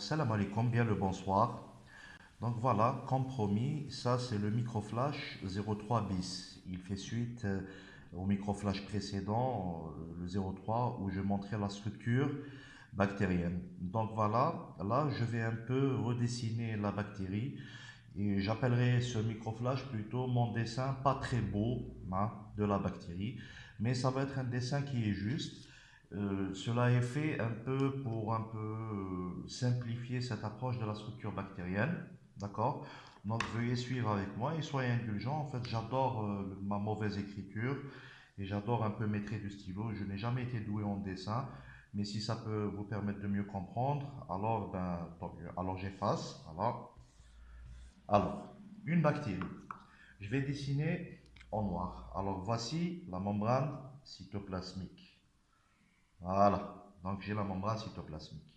Salam alaikum, bien le bonsoir. Donc voilà, comme promis, ça c'est le microflash 03 bis. Il fait suite euh, au microflash précédent, euh, le 03, où je montrais la structure bactérienne. Donc voilà, là je vais un peu redessiner la bactérie et j'appellerai ce microflash plutôt mon dessin pas très beau hein, de la bactérie, mais ça va être un dessin qui est juste. Euh, cela est fait un peu pour un peu euh, simplifier cette approche de la structure bactérienne. D'accord? Donc veuillez suivre avec moi et soyez indulgents. En fait, j'adore euh, ma mauvaise écriture et j'adore un peu mettre du stylo. Je n'ai jamais été doué en dessin, mais si ça peut vous permettre de mieux comprendre, alors, ben, alors j'efface. Alors, une bactérie. Je vais dessiner en noir. Alors voici la membrane cytoplasmique. Voilà, donc j'ai la membrane cytoplasmique.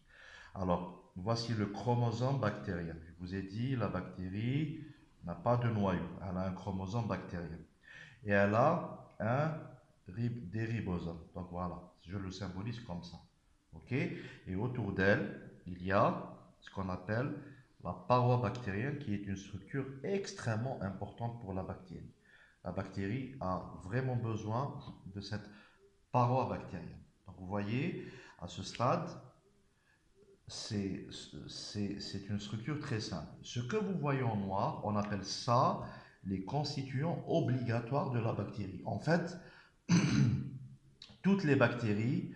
Alors, voici le chromosome bactérien. Je vous ai dit, la bactérie n'a pas de noyau, elle a un chromosome bactérien. Et elle a un, des ribosomes. Donc voilà, je le symbolise comme ça. OK? Et autour d'elle, il y a ce qu'on appelle la paroi bactérienne qui est une structure extrêmement importante pour la bactérie. La bactérie a vraiment besoin de cette paroi bactérienne. Vous voyez, à ce stade, c'est une structure très simple. Ce que vous voyez en noir, on appelle ça les constituants obligatoires de la bactérie. En fait, toutes les bactéries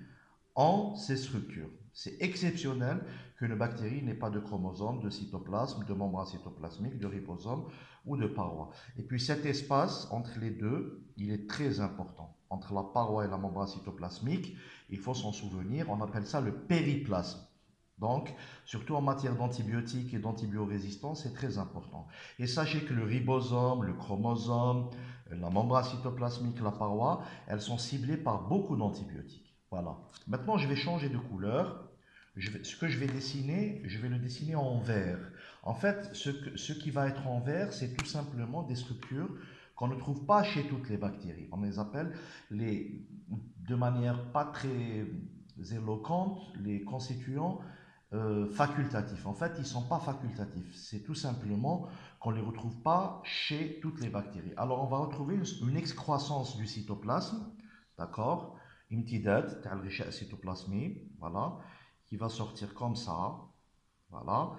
ont ces structures. C'est exceptionnel qu'une bactérie n'ait pas de chromosome, de cytoplasme, de membrane cytoplasmique, de ribosome ou de paroi. Et puis cet espace entre les deux, il est très important. Entre la paroi et la membrane cytoplasmique, il faut s'en souvenir, on appelle ça le périplasme. Donc, surtout en matière d'antibiotiques et d'antibiorésistance, c'est très important. Et sachez que le ribosome, le chromosome, la membrane cytoplasmique, la paroi, elles sont ciblées par beaucoup d'antibiotiques. Voilà. Maintenant, je vais changer de couleur. Ce que je vais dessiner, je vais le dessiner en vert. En fait, ce, qui va être en vert, c'est tout simplement des structures qu'on ne trouve pas chez toutes les bactéries. On les appelle, de manière pas très éloquente, les constituants euh, facultatifs. En fait, ils ne sont pas facultatifs. C'est tout simplement qu'on ne les retrouve pas chez toutes les bactéries. Alors, on va retrouver une, excroissance du cytoplasme, d'accord? Imtidat, cytoplasmie, voilà, qui va sortir comme ça, voilà.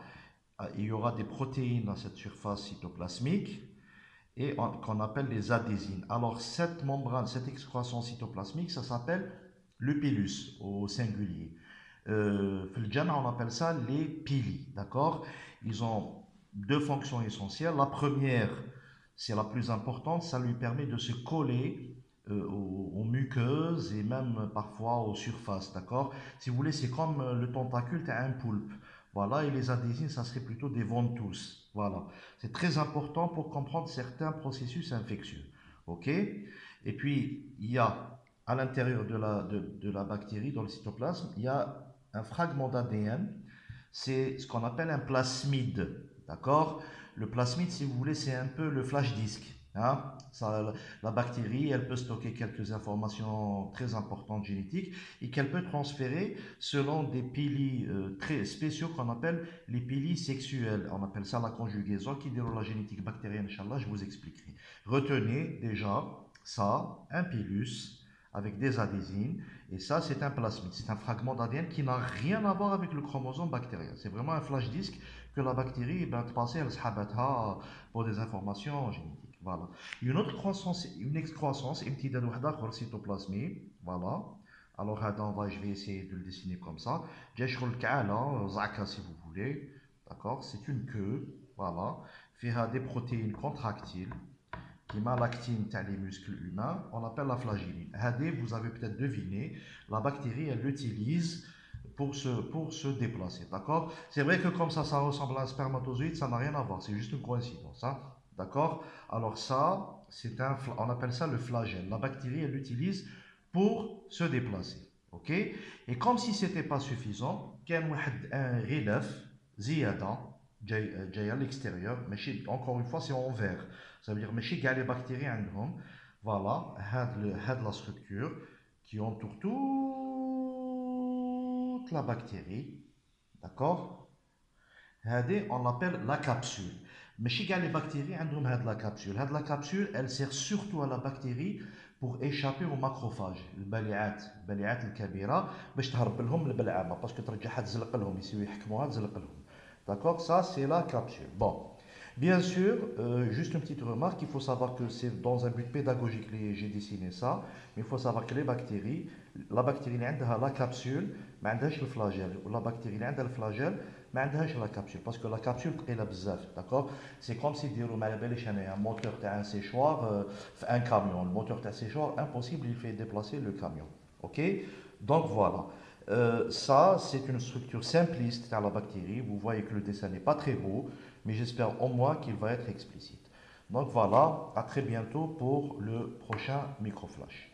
Il y aura des protéines dans cette surface cytoplasmique, et qu'on appelle les adhésines. Alors cette membrane, cette excroissance cytoplasmique, ça s'appelle le pilus au singulier. Euh, on appelle ça les pili, d'accord? Ils ont deux fonctions essentielles. La première, c'est la plus importante, ça lui permet de se coller euh, et même parfois aux surfaces, d'accord? Si vous voulez, c'est comme le tentacule, à un poulpe. Voilà, et les adhésines, ça serait plutôt des ventouses. Voilà. C'est très important pour comprendre certains processus infectieux. OK? Et puis, il y a à l'intérieur de la, de, la bactérie, dans le cytoplasme, il y a un fragment d'ADN. C'est ce qu'on appelle un plasmide. D'accord? Le plasmide, si vous voulez, c'est un peu le flash disk. Hein? La bactérie, elle peut stocker quelques informations très importantes génétiques et qu'elle peut transférer selon des pili euh, très spéciaux qu'on appelle les pili sexuels. On appelle ça la conjugaison qui déroule la génétique bactérienne. Inch'Allah, je vous expliquerai. Retenez déjà ça, un pilus avec des adhésines et ça c'est un plasmide, c'est un fragment d'ADN qui n'a rien à voir avec le chromosome bactérien. C'est vraiment un flash disk que la bactérie va passer à pour des informations génétiques. Voilà. Une autre croissance, une excroissance, une petite cytoplasmie. Voilà. Alors, là, je vais essayer de le dessiner comme ça. J'ai le cas là, si vous voulez. D'accord? C'est une queue. Voilà. Faire euh, des protéines contractiles qui m'a l'actine les muscles humains. On appelle la flagelline. Vous avez peut-être deviné, la bactérie, elle l'utilise pour se, pour se déplacer. D'accord? C'est vrai que comme ça, ça ressemble à un spermatozoïde, ça n'a rien à voir, c'est juste une coïncidence. Hein D'accord? Alors ça, un, on appelle ça le flagelle. La bactérie, elle l'utilise pour se déplacer. OK? Et comme si ce n'était pas suffisant, il y a un relève, ziyada, à l'extérieur, encore une fois, c'est en vert. Ça veut dire que les bactéries voilà, had la structure qui entoure toute la bactérie. D'accord on l'appelle la capsule. Mais chez les bactéries, ont la capsule. La capsule, elle sert surtout à la bactérie pour échapper aux macrophages, البليعات البليعات الكبيرة باش تهرب لهم البلعامة باسكو ترجعها تزلق لهم يسيو يحكموها تزلق لهم. D'accord Ça, c'est la capsule. Bon. Bien sûr, euh, juste une petite remarque, il faut savoir que c'est dans un but pédagogique que j'ai dessiné ça, mais il faut savoir que les bactéries, la bactérie a la capsule, mais elle le flagelle, ou la bactérie a le flagelle, mais elle la capsule, parce que la capsule est la bzaf, d'accord? C'est comme si dire un moteur un séchoir, euh, un camion, le moteur d'un séchoir, impossible, il fait déplacer le camion, ok? Donc voilà. Euh, ça, c'est une structure simpliste dans la bactérie. Vous voyez que le dessin n'est pas très beau, mais j'espère au moins qu'il va être explicite. Donc voilà, à très bientôt pour le prochain microflash.